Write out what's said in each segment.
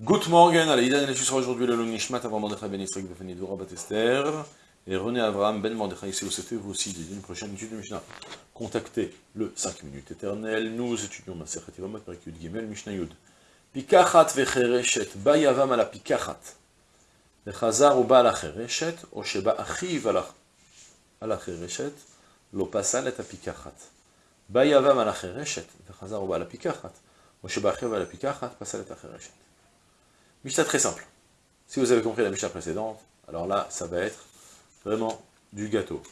Good morning, allez, il sera aujourd'hui le Nishmat avant Mordechai Ben de Fanny Dora Batester, et René Abraham Ben Mordechai, c'est c'était vous aussi d'une prochaine étude de Mishnah. Contactez le 5 minutes éternel, nous étudions ma Sechet Yvamot, Perikut Gimel, Mishnah Yud. Pikachat vechereshet, ba yavam ala pikachat, vechazar ou ba ala o sheba achiv ala chereshet, lo pasal et apikachat. Ba yavam ala chereshet, vechazar ou ba ala pikachat, o sheba achiv ala pikachat, pasal et chereshet. Mishnah très simple. Si vous avez compris la Mishnah précédente, alors là, ça va être vraiment du gâteau.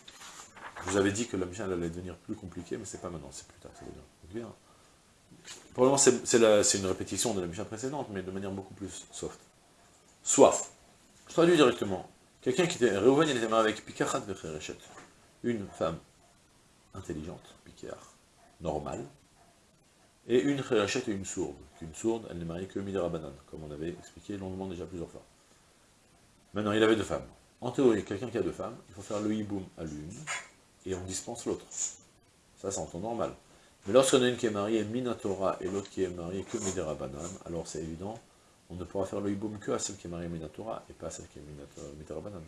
Je vous avais dit que la Mishnah allait devenir plus compliquée, mais c'est pas maintenant, c'est plus tard, ça va bien. Pour le moment, c'est une répétition de la Mishnah précédente, mais de manière beaucoup plus soft. Soit, je traduis directement, quelqu'un qui était, Reuven, il était marié avec Vechereshet, une femme intelligente, Pikar, normale, et une Cherachet et une sourde. Une sourde, elle n'est mariée que Midera Banane, comme on avait expliqué longuement déjà plusieurs fois. Maintenant, il avait deux femmes. En théorie, quelqu'un qui a deux femmes, il faut faire le hiboum à l'une, et on dispense l'autre. Ça, c'est en temps normal. Mais lorsqu'on a une qui est mariée Minatora et l'autre qui est mariée que Midera Banane, alors c'est évident, on ne pourra faire le hiboum que à celle qui est mariée Minatora et pas à celle qui est Midera Banane.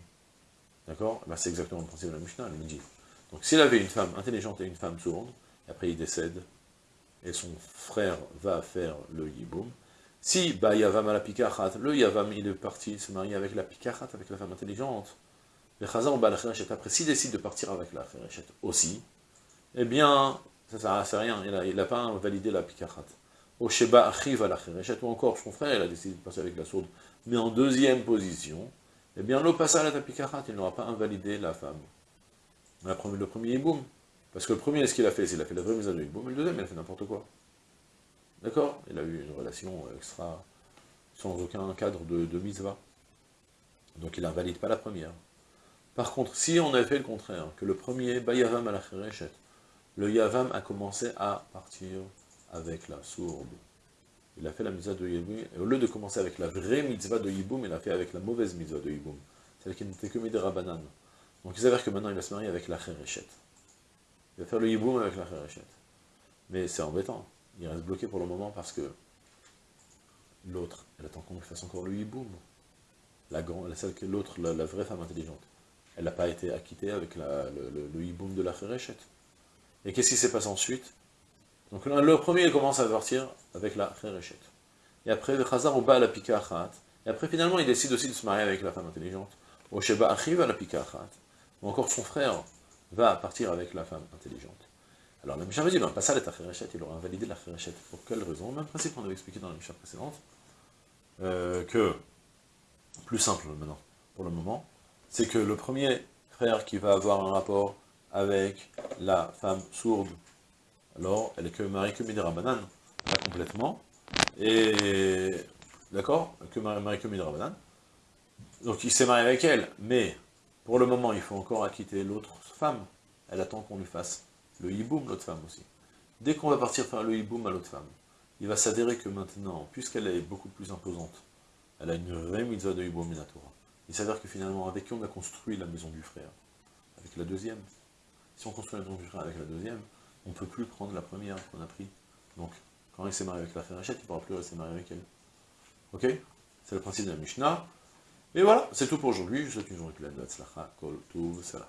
D'accord? Ben, C'est exactement le principe de la Mishnah, elle me dit. Donc s'il avait une femme intelligente et une femme sourde, après il décède, et son frère va faire le yiboum. Si bah, Yavam a la pikachat, le Yavam il est parti se marier avec la pikachat, avec la femme intelligente, le Chazan ba la après s'il décide de partir avec la Kherechet aussi, eh bien, ça ne sert à rien, il n'a pas validé la pikachat. Au Sheba arrive à la Kherechet, ou encore son frère, il a décidé de passer avec la sourde, mais en deuxième position, eh bien, le passage à la pikachat, il n'aura pas invalidé la femme. Le premier yiboum. Parce que le premier, ce qu'il a fait, c'est qu'il a fait la vraie mise à mais le deuxième, il a fait n'importe quoi. D'accord? Il a eu une relation extra, sans aucun cadre de, de mitzvah. Donc il n'invalide pas la première. Par contre, si on avait fait le contraire, que le premier, Bayavam la le Yavam a commencé à partir avec la sourde. Il a fait la mitzvah de Yiboum, et au lieu de commencer avec la vraie mitzvah de Yiboum, il a fait avec la mauvaise mitzvah de Yiboum, celle qui n'était que Midera Banane. Donc il s'avère que maintenant il va se marier avec la Kherechet. Il va faire le hiboum avec la Kherechet. Mais c'est embêtant. Il reste bloqué pour le moment parce que l'autre, elle attend qu'on fasse encore le hiboum. La, celle que l'autre, la, vraie femme intelligente, elle n'a pas été acquittée avec le, hiboum de la Kherechet. Et qu'est-ce qui s'est passé ensuite? Donc le premier, il commence à partir avec la Kherechet. Et après, le Khazar au la Pikachat. Et après, finalement, il décide aussi de se marier avec la femme intelligente. Au Sheba arrive à la Pikachat. Ou encore son frère, va partir avec la femme intelligente. Alors le Mishnah dit, ben, pas ça l'être il aura invalidé la Pour quelle raison? Même principe qu'on avait expliqué dans la Mishnah précédente, euh, que, plus simple maintenant, pour le moment, c'est que le premier frère qui va avoir un rapport avec la femme sourde, alors elle est que mariée que Midera Banane, pas complètement, et, d'accord, que mariée que Midera Banane, donc il s'est marié avec elle, mais pour le moment, il faut encore acquitter l'autre femme. Elle attend qu'on lui fasse le hiboum, l'autre femme aussi. Dès qu'on va partir faire le hiboum à l'autre femme, il va s'adhérer que maintenant, puisqu'elle est beaucoup plus imposante, elle a une vraie mitzvah de hiboum minatora. Il s'avère que finalement, avec qui on a construit la maison du frère? Avec la deuxième. Si on construit la maison du frère avec la deuxième, on ne peut plus prendre la première qu'on a pris. Donc, quand il s'est marié avec la frère Hachette, il ne pourra plus rester marié avec elle. Ok? C'est le principe de la Mishnah. Et voilà, c'est tout pour aujourd'hui. Je vous souhaite une journée pleine de Kol Tuv, Salah.